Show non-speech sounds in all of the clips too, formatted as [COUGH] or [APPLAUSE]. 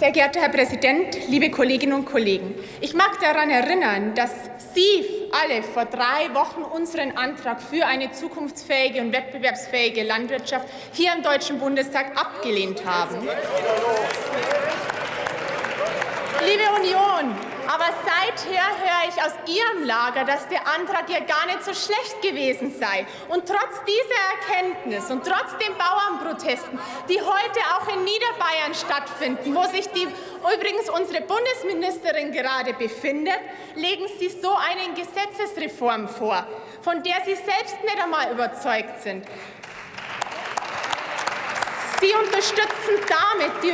Sehr geehrter Herr Präsident, liebe Kolleginnen und Kollegen! Ich mag daran erinnern, dass Sie alle vor drei Wochen unseren Antrag für eine zukunftsfähige und wettbewerbsfähige Landwirtschaft hier im Deutschen Bundestag abgelehnt haben. Liebe Union, aber seither höre ich aus Ihrem Lager, dass der Antrag ja gar nicht so schlecht gewesen sei. Und trotz dieser Erkenntnis und trotz den Bauernprotesten, die heute auch in Niederbayern stattfinden, wo sich die, übrigens unsere Bundesministerin gerade befindet, legen Sie so eine Gesetzesreform vor, von der Sie selbst nicht einmal überzeugt sind. Sie unterstützen damit die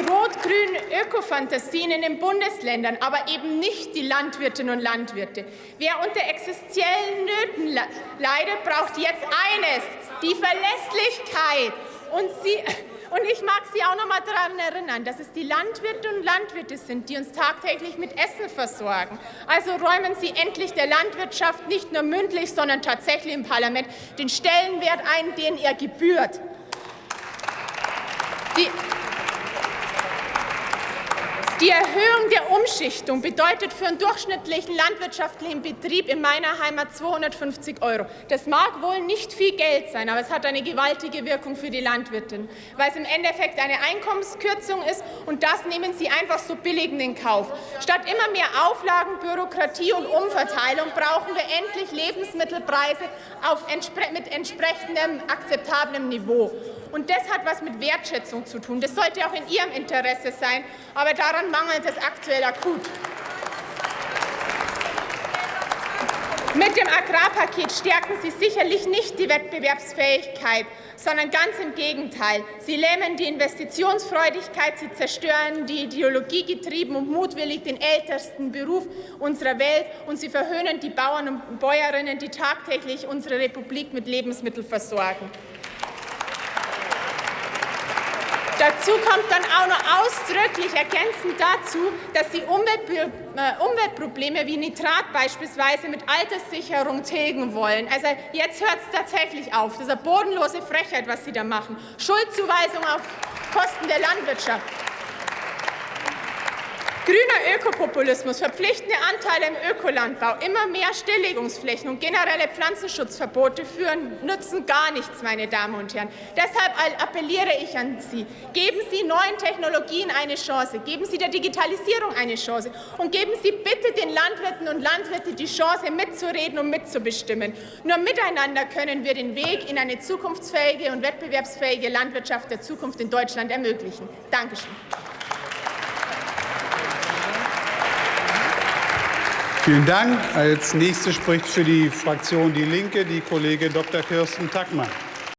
Ökofantasien in den Bundesländern, aber eben nicht die Landwirtinnen und Landwirte. Wer unter existenziellen Nöten leidet, braucht jetzt eines, die Verlässlichkeit. Und, Sie, [LAUGHS] und ich mag Sie auch noch mal daran erinnern, dass es die Landwirte und Landwirte sind, die uns tagtäglich mit Essen versorgen. Also räumen Sie endlich der Landwirtschaft nicht nur mündlich, sondern tatsächlich im Parlament den Stellenwert ein, den ihr gebührt. Die, die Erhöhung der Umschichtung bedeutet für einen durchschnittlichen landwirtschaftlichen Betrieb in meiner Heimat 250 Euro. Das mag wohl nicht viel Geld sein, aber es hat eine gewaltige Wirkung für die Landwirtin, weil es im Endeffekt eine Einkommenskürzung ist und das nehmen sie einfach so billig in Kauf. Statt immer mehr Auflagen, Bürokratie und Umverteilung brauchen wir endlich Lebensmittelpreise auf, mit entsprechendem akzeptablem Niveau. Und das hat was mit Wertschätzung zu tun. Das sollte auch in Ihrem Interesse sein, aber daran mangelt es aktuell akut. Mit dem Agrarpaket stärken Sie sicherlich nicht die Wettbewerbsfähigkeit, sondern ganz im Gegenteil. Sie lähmen die Investitionsfreudigkeit, sie zerstören die ideologiegetrieben und mutwillig den ältesten Beruf unserer Welt und sie verhöhnen die Bauern und Bäuerinnen, die tagtäglich unsere Republik mit Lebensmitteln versorgen. Dazu kommt dann auch noch ausdrücklich ergänzend dazu, dass sie äh, Umweltprobleme wie Nitrat beispielsweise mit Alterssicherung tilgen wollen. Also jetzt hört es tatsächlich auf. Das ist eine bodenlose Frechheit, was Sie da machen. Schuldzuweisung auf Kosten der Landwirtschaft. Grüner Ökopopulismus, verpflichtende Anteile im Ökolandbau, immer mehr Stilllegungsflächen und generelle Pflanzenschutzverbote führen, nützen gar nichts, meine Damen und Herren. Deshalb appelliere ich an Sie, geben Sie neuen Technologien eine Chance, geben Sie der Digitalisierung eine Chance und geben Sie bitte den Landwirten und Landwirten die Chance, mitzureden und mitzubestimmen. Nur miteinander können wir den Weg in eine zukunftsfähige und wettbewerbsfähige Landwirtschaft der Zukunft in Deutschland ermöglichen. Dankeschön. Vielen Dank. Als nächste spricht für die Fraktion Die Linke die Kollegin Dr. Kirsten Tackmann.